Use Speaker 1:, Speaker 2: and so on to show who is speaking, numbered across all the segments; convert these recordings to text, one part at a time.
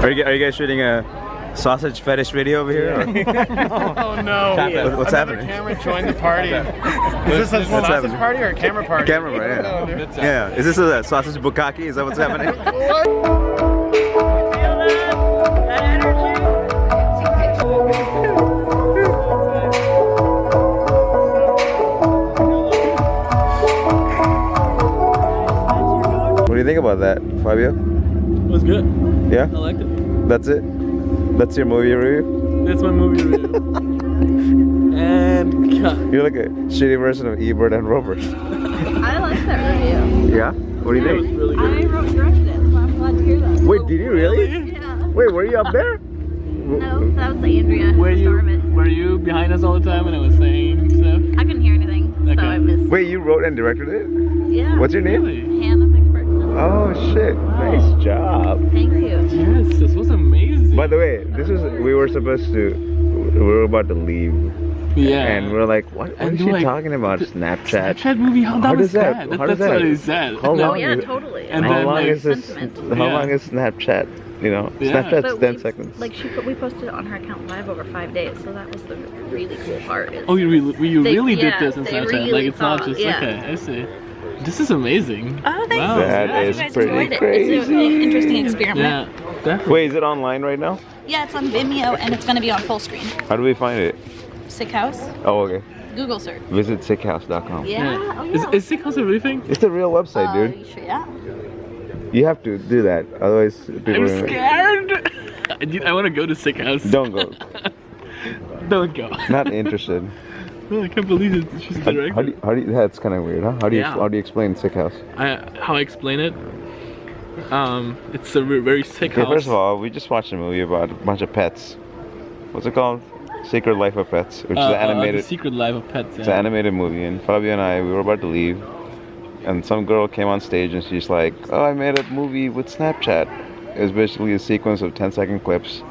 Speaker 1: Are you, are you guys shooting a sausage fetish video over here? or-
Speaker 2: Oh no!
Speaker 1: What- what's
Speaker 2: Another
Speaker 1: happening?
Speaker 2: camera joined the party. Is this a sausage
Speaker 1: happening?
Speaker 2: party or a camera party?
Speaker 1: Camera, right, yeah. Oh, yeah, is this a sausage bukkake? Is that what's happening? What do you think about that, Fabio?
Speaker 3: It was good.
Speaker 1: Yeah?
Speaker 3: I liked it.
Speaker 1: That's it? That's your movie review?
Speaker 3: That's my movie review. and God,
Speaker 1: You're like a shitty version of Ebert and Roeper.
Speaker 4: I like that review.
Speaker 1: Yeah? What do you
Speaker 3: it was
Speaker 1: think?
Speaker 3: really
Speaker 4: I wrote and directed it, so I'm glad to hear that.
Speaker 1: Wait, did you really?
Speaker 4: Yeah.
Speaker 1: Wait, were you up there?
Speaker 4: No, that was Andrea.
Speaker 3: Were you
Speaker 4: Storman.
Speaker 3: were you behind us all the time when I was saying stuff?
Speaker 4: I couldn't hear anything,
Speaker 3: Okay.
Speaker 4: so I missed.
Speaker 1: Wait, you wrote and directed it?
Speaker 4: Yeah.
Speaker 1: What's your name?
Speaker 3: Really?
Speaker 4: Hannah Macpherson.
Speaker 1: Oh shit!
Speaker 3: Wow.
Speaker 1: Nice job.
Speaker 4: Thank you.
Speaker 3: Yes, this was amazing.
Speaker 1: By the way, this is we were supposed to. We were about to leave,
Speaker 3: yeah.
Speaker 1: and we're like, "What? What
Speaker 3: And
Speaker 1: is
Speaker 3: they're
Speaker 1: she
Speaker 3: like,
Speaker 1: talking about? Snapchat?
Speaker 3: Snapchat movie? How, that
Speaker 1: How
Speaker 3: was
Speaker 1: does that-
Speaker 3: bad.
Speaker 1: how does
Speaker 3: That's what
Speaker 1: that-
Speaker 3: he said.
Speaker 1: how
Speaker 4: Oh
Speaker 1: long
Speaker 4: yeah,
Speaker 1: is
Speaker 4: totally.
Speaker 3: And
Speaker 1: how
Speaker 3: then,
Speaker 1: long
Speaker 3: like,
Speaker 1: is this?
Speaker 4: sentiment.
Speaker 1: How
Speaker 3: Yeah.
Speaker 1: long is Snapchat? You know,
Speaker 3: Yeah.
Speaker 1: Snapchat's
Speaker 4: But
Speaker 1: ten
Speaker 4: we-
Speaker 1: seconds.
Speaker 4: Like she put, we posted it on her account live over five days, so that was the really cool part.
Speaker 3: Oh, you really, you
Speaker 4: They-
Speaker 3: really
Speaker 4: yeah,
Speaker 3: did this in
Speaker 4: they
Speaker 3: Snapchat.
Speaker 4: really
Speaker 3: like it's not just
Speaker 4: yeah.
Speaker 3: okay. I see. This is amazing.
Speaker 4: Oh, thanks.
Speaker 3: Wow.
Speaker 1: That
Speaker 4: Glad
Speaker 1: is
Speaker 4: you guys
Speaker 1: pretty
Speaker 4: it.
Speaker 1: crazy.
Speaker 4: It's an interesting experiment.
Speaker 3: Yeah, definitely.
Speaker 1: Wait, is it online right now?
Speaker 4: Yeah, it's on Vimeo and it's going to be on full screen.
Speaker 1: How do we find it?
Speaker 4: Sick House.
Speaker 1: Oh, okay.
Speaker 4: Google search.
Speaker 1: Visit sickhouse.com.
Speaker 4: Yeah. Oh, yeah.
Speaker 3: Is, is Sick House a real thing?
Speaker 1: It's a real website,
Speaker 4: Uh,
Speaker 1: dude.
Speaker 4: you sure? Yeah.
Speaker 1: You have to do that, otherwise people.
Speaker 3: I'm
Speaker 1: are
Speaker 3: scared. I, I want to go to Sick House.
Speaker 1: Don't go.
Speaker 3: Don't go.
Speaker 1: Not interested.
Speaker 3: I can't believe it. She's
Speaker 1: How,
Speaker 3: directing.
Speaker 1: how do you, how do you, that's kind of weird, huh? How do you
Speaker 3: Yeah.
Speaker 1: how do you explain sick house?
Speaker 3: I, how I explain it? Um, it's a very sick
Speaker 1: Okay,
Speaker 3: house.
Speaker 1: first of all, we just watched a movie about a bunch of pets. What's it called? Secret Life of Pets, which
Speaker 3: Uh,
Speaker 1: is
Speaker 3: uh,
Speaker 1: an animated.
Speaker 3: the Secret Life of Pets.
Speaker 1: It's an animated movie, and Fabio and I, we were about to leave, and some girl came on stage and she's like, "Oh, I made a movie with Snapchat." It was basically a sequence of 10 second clips,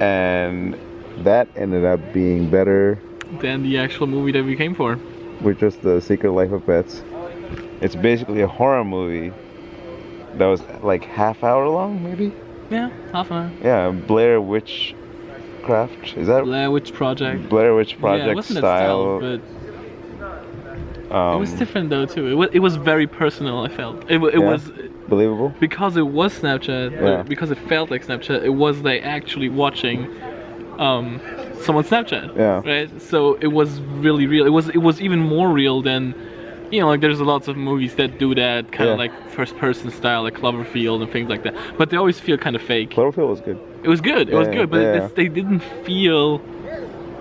Speaker 1: and that ended up being better,
Speaker 3: Than the actual movie that we came for.
Speaker 1: which was the Secret Life of Pets. It's basically a horror movie that was like half hour long, maybe.
Speaker 3: Yeah, half an hour.
Speaker 1: Yeah, Blair Witch Craft. Is that
Speaker 3: Blair Witch Project.
Speaker 1: Blair Witch
Speaker 3: yeah,
Speaker 1: Project
Speaker 3: it wasn't
Speaker 1: style?
Speaker 3: Itself, but
Speaker 1: um,
Speaker 3: it was different though too. It was, it was very personal. I felt it, it
Speaker 1: Yeah.
Speaker 3: was
Speaker 1: believable.
Speaker 3: because it was Snapchat.
Speaker 1: Yeah.
Speaker 3: Because it felt like Snapchat. It was like actually watching um, someone's Snapchat.
Speaker 1: Yeah.
Speaker 3: Right. So it was really real. It was it was even more real than. You know, like there's lots of movies that do that kind
Speaker 1: Yeah.
Speaker 3: of like first-person style, like Cloverfield and things like that. But they always feel kind of fake.
Speaker 1: Cloverfield was good.
Speaker 3: It was good. It was good, but
Speaker 1: yeah.
Speaker 3: they didn't feel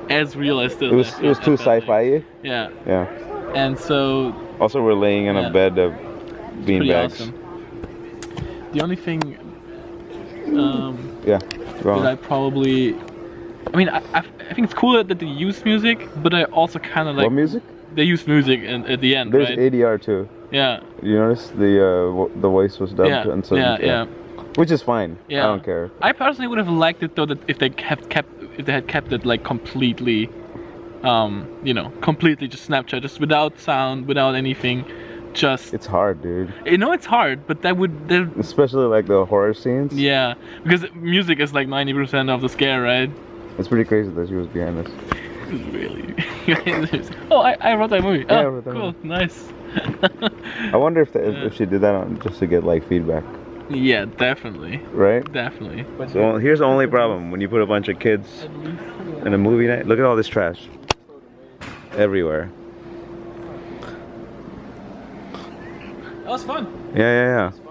Speaker 3: as real as the.
Speaker 1: It was it was too sci-fi.
Speaker 3: Yeah,
Speaker 1: Yeah.
Speaker 3: and so
Speaker 1: Also, we're laying in
Speaker 3: Yeah.
Speaker 1: a bed of bean
Speaker 3: pretty
Speaker 1: bags.
Speaker 3: awesome. The only thing um,
Speaker 1: Yeah.
Speaker 3: That I probably, I mean, I, I, I think it's cool that they use music, but I also kind of like
Speaker 1: what music?
Speaker 3: they use music in, at the end,
Speaker 1: There's
Speaker 3: right?
Speaker 1: ADR too.
Speaker 3: Yeah,
Speaker 1: You notice the uh, the voice was dubbed
Speaker 3: yeah,
Speaker 1: and so
Speaker 3: yeah, yeah,
Speaker 1: which is fine.
Speaker 3: Yeah.
Speaker 1: I don't care.
Speaker 3: I personally would have liked it though that if they kept kept if they had kept it like completely, um, you know, completely just Snapchat, just without sound, without anything, just
Speaker 1: It's hard, dude.
Speaker 3: you know it's hard, but that would that,
Speaker 1: Especially like the horror scenes.
Speaker 3: yeah because music is like ninety percent of the scare, right?
Speaker 1: It's pretty crazy that she was behind us.
Speaker 3: Really? oh, I, I wrote that movie.
Speaker 1: Yeah, I
Speaker 3: oh,
Speaker 1: wrote that
Speaker 3: cool, nice.
Speaker 1: I wonder if the, if, if she did that on, just to get like feedback,
Speaker 3: yeah, definitely,
Speaker 1: right?
Speaker 3: definitely.
Speaker 1: So here's the only problem when you put a bunch of kids in a movie night. Look at all this trash everywhere.
Speaker 3: That was fun.
Speaker 1: Yeah, yeah, yeah.